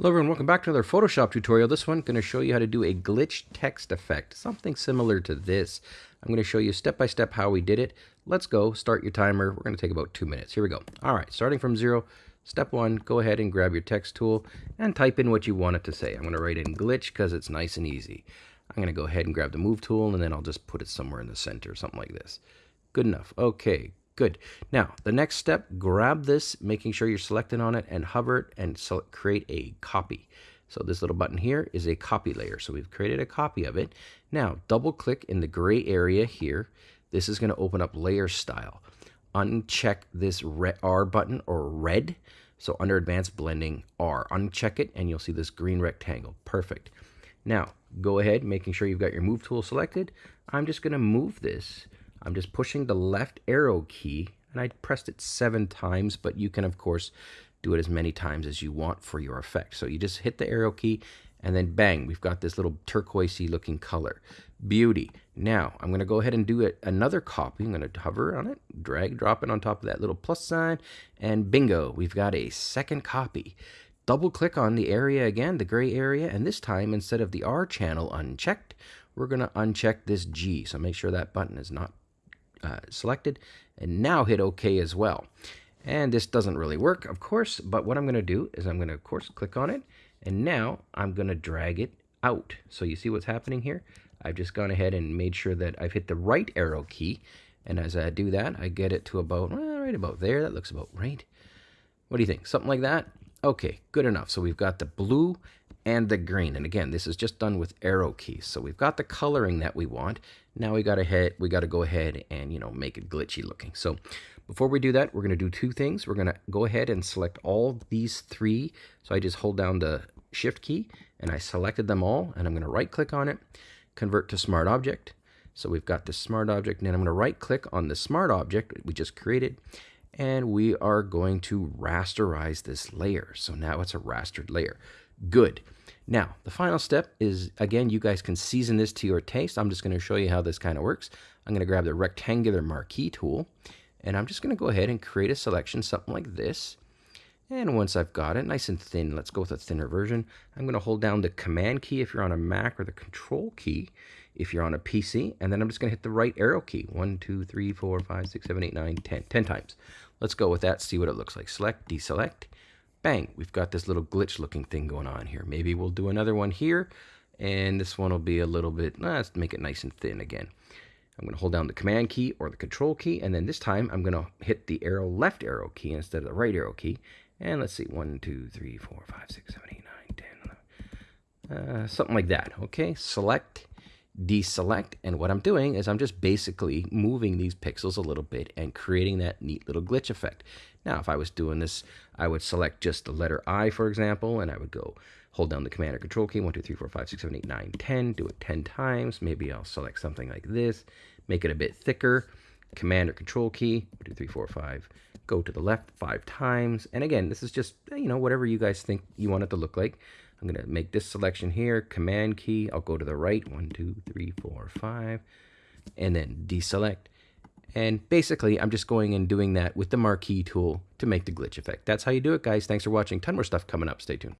Hello everyone, welcome back to another Photoshop tutorial. This one, going to show you how to do a glitch text effect, something similar to this. I'm going to show you step by step how we did it. Let's go, start your timer. We're going to take about two minutes. Here we go. All right, starting from zero, step one, go ahead and grab your text tool and type in what you want it to say. I'm going to write in glitch because it's nice and easy. I'm going to go ahead and grab the move tool and then I'll just put it somewhere in the center, something like this. Good enough. Okay, Good. Now, the next step, grab this, making sure you're selected on it, and hover it and select, create a copy. So this little button here is a copy layer. So we've created a copy of it. Now, double click in the gray area here. This is going to open up layer style. Uncheck this R button or red. So under advanced blending R, uncheck it and you'll see this green rectangle. Perfect. Now, go ahead, making sure you've got your move tool selected. I'm just going to move this I'm just pushing the left arrow key and I pressed it seven times, but you can of course do it as many times as you want for your effect. So you just hit the arrow key and then bang, we've got this little turquoisey looking color. Beauty. Now I'm going to go ahead and do it, another copy. I'm going to hover on it, drag, drop it on top of that little plus sign, and bingo, we've got a second copy. Double click on the area again, the gray area, and this time instead of the R channel unchecked, we're going to uncheck this G. So make sure that button is not uh, selected and now hit OK as well. And this doesn't really work, of course, but what I'm going to do is I'm going to, of course, click on it, and now I'm going to drag it out. So you see what's happening here? I've just gone ahead and made sure that I've hit the right arrow key, and as I do that, I get it to about, well, right about there. That looks about right. What do you think? Something like that? Okay, good enough. So we've got the blue and the green. And again, this is just done with arrow keys. So we've got the coloring that we want. Now we got to head, we got to go ahead and, you know, make it glitchy looking. So before we do that, we're going to do two things. We're going to go ahead and select all these three. So I just hold down the shift key and I selected them all and I'm going to right click on it, convert to smart object. So we've got this smart object and then I'm going to right click on the smart object we just created and we are going to rasterize this layer. So now it's a rastered layer. Good. Now, the final step is, again, you guys can season this to your taste. I'm just going to show you how this kind of works. I'm going to grab the rectangular marquee tool, and I'm just going to go ahead and create a selection, something like this. And once I've got it nice and thin, let's go with a thinner version. I'm going to hold down the Command key if you're on a Mac or the Control key if you're on a PC. And then I'm just going to hit the right arrow key. 1, 2, 3, 4, 5, 6, 7, 8, 9, 10. 10 times. Let's go with that, see what it looks like. Select, deselect bang, we've got this little glitch looking thing going on here. Maybe we'll do another one here, and this one will be a little bit, let's make it nice and thin again. I'm going to hold down the command key or the control key, and then this time I'm going to hit the arrow left arrow key instead of the right arrow key. And let's see, 1, 2, 3, 4, 5, 6, 7, 8, 9, 10, uh, something like that. Okay, select, deselect, and what I'm doing is I'm just basically moving these pixels a little bit and creating that neat little glitch effect. Now, if I was doing this, I would select just the letter I, for example, and I would go hold down the command or control key, 1, 2, 3, 4, 5, 6, 7, 8, 9, 10, do it 10 times. Maybe I'll select something like this, make it a bit thicker, command or control key, 1, 2, 3, 4, 5, go to the left five times. And again, this is just, you know, whatever you guys think you want it to look like. I'm going to make this selection here, command key, I'll go to the right, 1, 2, 3, 4, 5, and then deselect and basically, I'm just going and doing that with the marquee tool to make the glitch effect. That's how you do it, guys. Thanks for watching. Ton more stuff coming up. Stay tuned.